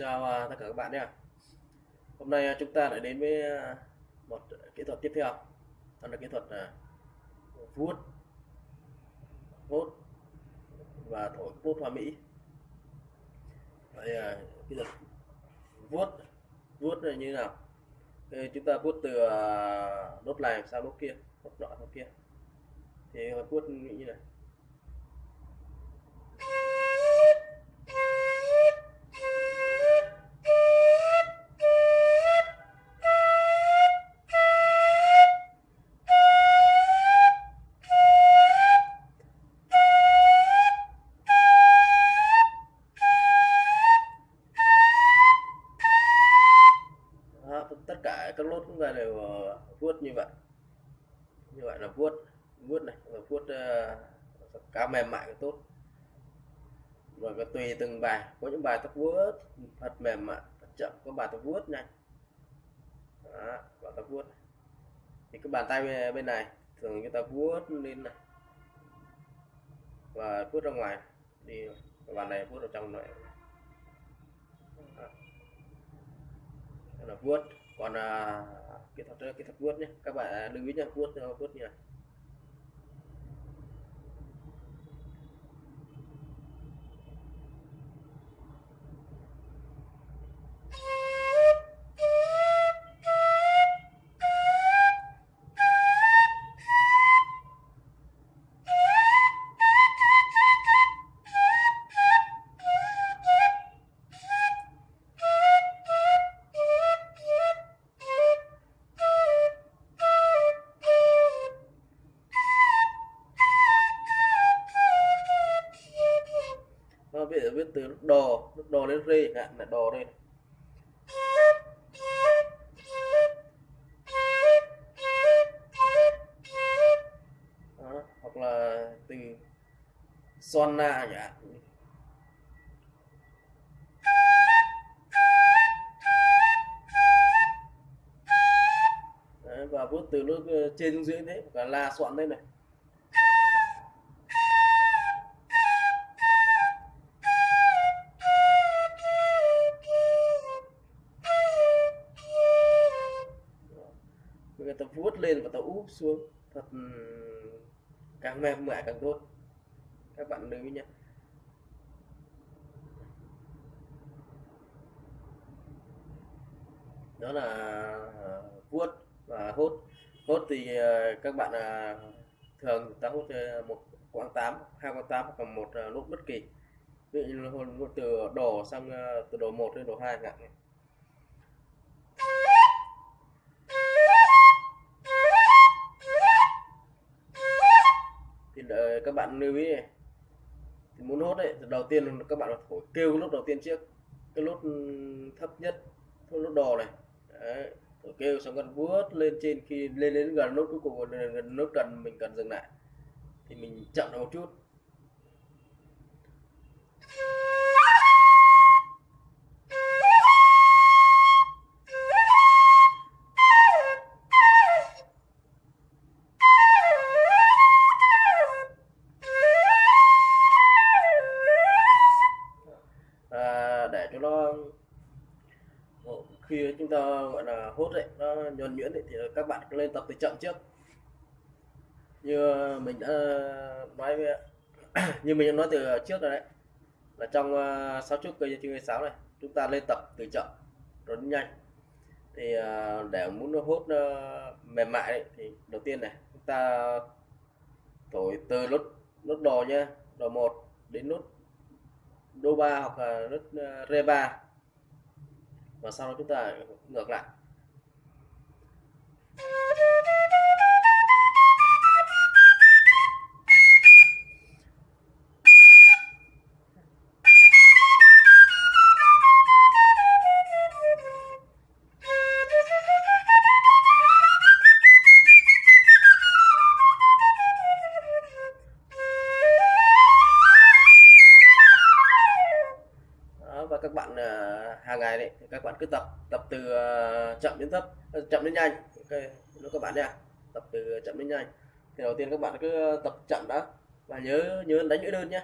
chào à, tất cả các bạn nhé hôm nay à, chúng ta lại đến với à, một kỹ thuật tiếp theo. Đó là kỹ thuật vuốt vuốt và thổi vuốt hoa mỹ. Vậy kỹ thuật vuốt vuốt là như nào? Thì chúng ta vuốt từ nốt này sang nốt kia, nốt nọ nốt kia. Thì vuốt như này. Mềm mại tốt. Và tùy từng bài. Có những bài tập vuốt thật mềm mại thật chậm. Có bài tập vuốt nhanh đó, bài tập vuốt. Thì cái bàn tay bên- này thường chúng ta vuốt lên này. Và vuốt ra ngoài. Đi cái bàn này vuốt vào trong này. Đó. Đó là vuốt. Còn à, kỹ thuật kỹ thuật vuốt nhé. Các bạn lưu ý nhé vuốt vuốt như này nó viết viết từ nút đồ nút đồ lên ri hạn là đồ đây. Đó, hoặc là từ son na chẳng hạn Đấy, và vuốt từ lúc ờ, trên dưới thế cả la soạn đây này người ta vuốt lên và ta úp xuống. Thật ừ, càng mềm mại càng tốt. Các bạn lưu ý nhé. Đó là vuốt và hốt. Hốt thì ờ, các bạn ờ, thường ta hút ờ, một quãng 8 hai quãng 8 hoặc một ờ, nút bất kỳ. Ví dụ như từ đổ sang từ đổ 1 đến đổ 2 chẳng hạn. Đợi các bạn lưu ý này. Thì muốn hốt đấy đầu tiên các bạn phải thổi kêu cái nốt đầu tiên trước. Cái nốt ừ, thấp nhất cái nốt đò này. Đấy. thổi kêu xong gần vuốt lên trên khi lên đến gần nốt cuối cùng gần, gần nốt cần mình cần dừng lại. Thì mình chậm một chút. Nhuần nhuyễn thì các bạn cứ lên tập từ chậm trước. Như mình đã nói với như mình đã nói từ trước rồi đấy là trong uh, sáu chúc cây chương sáu này chúng ta lên tập từ chậm rồi đến nhanh. Thì ờ, để muốn nó hút ờ, mềm mại đấy, thì đầu tiên này chúng ta thổi từ nốt nốt đồ nha đồ một đến nốt đô ba hoặc là nốt ờ, rê ba. Và sau đó chúng ta ngược lại và các bạn à, hàng ngày đấy, các bạn cứ tập tập từ à, chậm đến thấp. Ờ, chậm đến nhanh. Ok nó các bạn nha tập từ chậm đến nhanh. Thì đầu tiên các bạn cứ ờ, tập chậm đã và nhớ nhớ đánh lưỡi đơn nhé.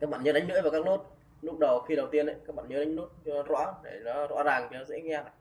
Các bạn nhớ đánh lưỡi vào các nốt. Lúc đầu khi đầu tiên đấy các bạn nhớ đánh nốt cho rõ để nó rõ ràng cho dễ nghe này.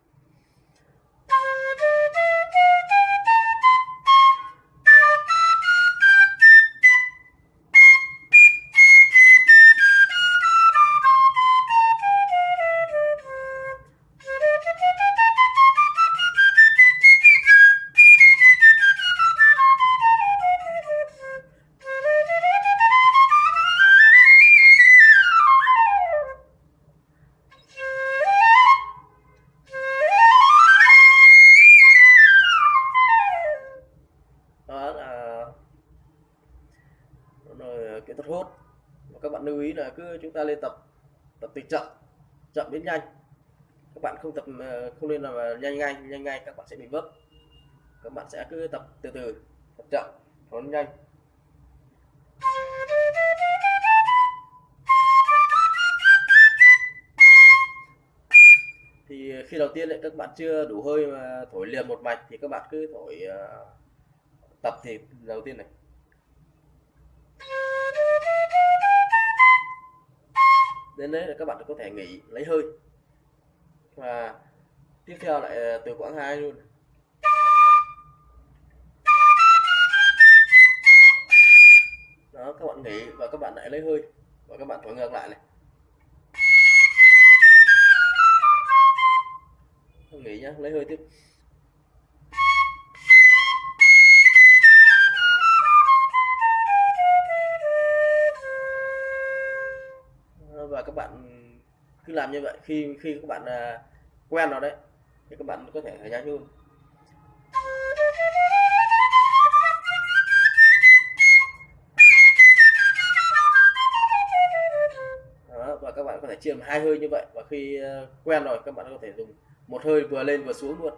Là cứ chúng ta lên tập tập từ chậm chậm đến nhanh. Các bạn không tập ờ, không nên là nhanh ngay nhanh ngay các bạn sẽ bị vấp. Các bạn sẽ cứ tập từ từ tập chậm nó nhanh. Thì khi đầu tiên ấy, các bạn chưa đủ hơi mà thổi liền một mạch thì các bạn cứ thổi ờ, tập thì đầu tiên này. Đến đấy là các bạn có thể nghỉ lấy hơi. Và tiếp theo lại ờ, từ quãng 2 luôn. Đó, các bạn nghỉ và các bạn lại lấy hơi. Và các bạn thổi ngược lại này. Nghỉ nhá, lấy hơi tiếp. Cứ làm như vậy khi khi các bạn à, quen rồi đấy thì các bạn có thể nhanh hơn Đó, và các bạn có thể chia làm hai hơi như vậy và khi à, quen rồi các bạn có thể dùng một hơi vừa lên vừa xuống luôn.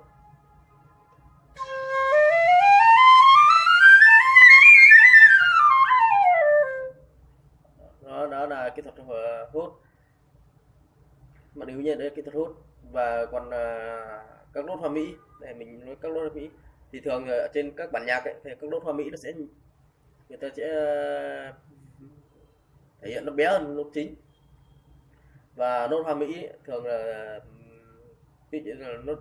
Nguyên nhiên đấy là kỹ thuật hút và còn à, các nốt hoa mỹ để mình nói các nốt hoa mỹ. Thì thường ở trên các bản nhạc ấy, thì các nốt hoa mỹ nó sẽ người ta sẽ à, thể hiện nó bé hơn nốt chính. Và nốt hoa mỹ ấy, thường là ví dụ là nốt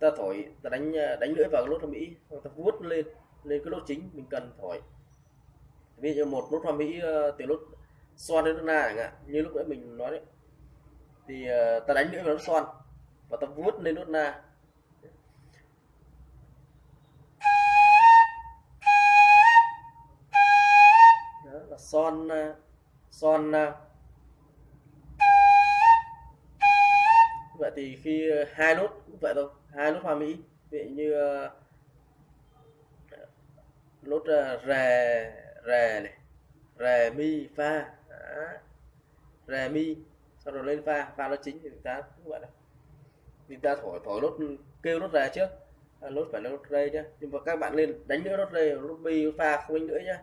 ta thổi ta đánh à, đánh lưỡi vào cái nốt hoa mỹ hoặc ta vuốt lên lên cái nốt chính mình cần thổi. Ví dụ một nốt hoa mỹ à, từ nốt son đến nốt na chẳng hạn như lúc nãy mình nói đấy thì ờ, ta đánh lưỡi vào nốt son. Và ta vuốt lên nốt na. Đó là son ờ, son ờ. vậy thì khi hai nốt cũng vậy thôi. Hai nốt hoa mỹ. Vậy như nốt rè rè này, rè mi fa Đó. rè mi sau rồi lên pha pha nó chính thì ta cũng vậy thì ta thổi thổi nốt kêu nốt rè trước. À, nốt phải là nốt rê nhá. Nhưng mà các bạn lên đánh nữa nốt rê nốt bi nốt không đánh nữa nhá.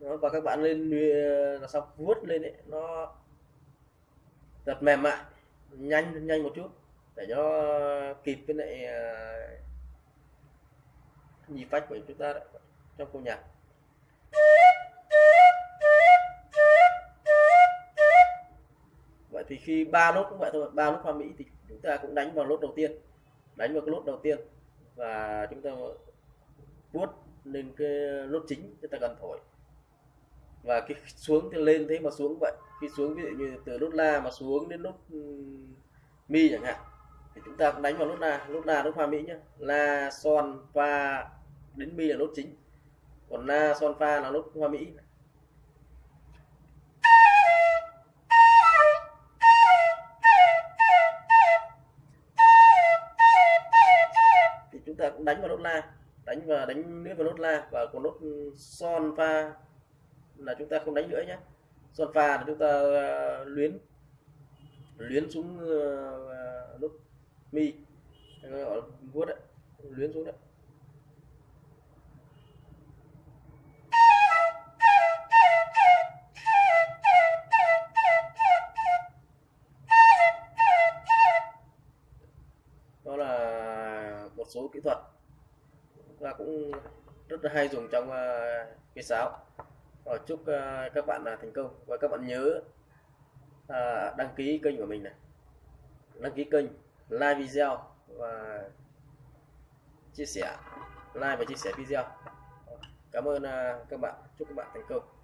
Đó, và các bạn lên là xong vuốt lên đấy nó giật mềm mại nhanh nhanh một chút để cho kịp với lại à, nhịp phách của chúng ta đấy, trong câu nhạc. Vậy thì khi ba nốt cũng vậy thôi ba nốt hoa mỹ thì chúng ta cũng đánh vào nốt đầu tiên đánh vào cái nốt đầu tiên. Và chúng ta vuốt lên cái nốt chính chúng ta cần thổi. Và cái xuống thì lên thế mà xuống vậy. Khi xuống ví dụ như từ nốt la mà xuống đến nốt mi chẳng hạn thì chúng ta cũng đánh vào nốt la nốt la nốt hoa mỹ nhá. La son fa đến mi là nốt chính. Còn la son fa là nốt hoa mỹ. Thì chúng ta cũng đánh vào nốt la, đánh và đánh nữa vào nốt la và còn nốt son fa là chúng ta không đánh nữa nhé son fa là chúng ta ờ, luyến luyến xuống ờ, mi. Gọi vuốt đấy luyến xuống đấy. Đó là một số kỹ thuật. Là cũng rất là hay dùng trong uh, cây sáo và chúc uh, các bạn là thành công. Và các bạn nhớ uh, đăng ký kênh của mình này. Đăng ký kênh like video và chia sẻ like và chia sẻ video. Cảm ơn à, các bạn. Chúc các bạn thành công.